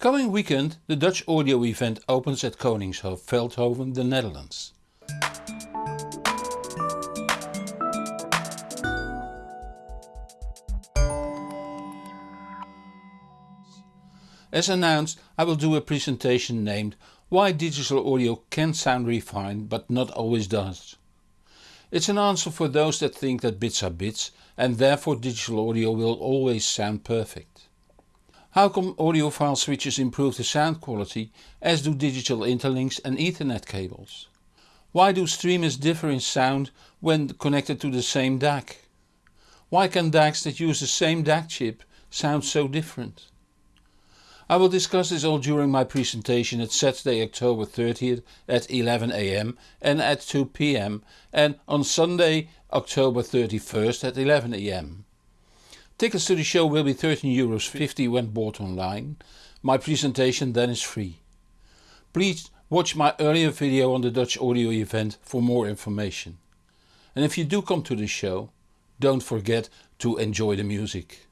Coming weekend the Dutch audio event opens at Koningshof, Veldhoven, the Netherlands. As announced I will do a presentation named Why digital audio can sound refined but not always does. It's an answer for those that think that bits are bits and therefore digital audio will always sound perfect. How come audiophile switches improve the sound quality as do digital interlinks and ethernet cables? Why do streamers differ in sound when connected to the same DAC? Why can DACs that use the same DAC chip sound so different? I will discuss this all during my presentation at Saturday October 30th at 11am and at 2pm and on Sunday October 31st at 11am. Tickets to the show will be 13 euros 50 when bought online. My presentation then is free. Please watch my earlier video on the Dutch audio event for more information. And if you do come to the show, don't forget to enjoy the music.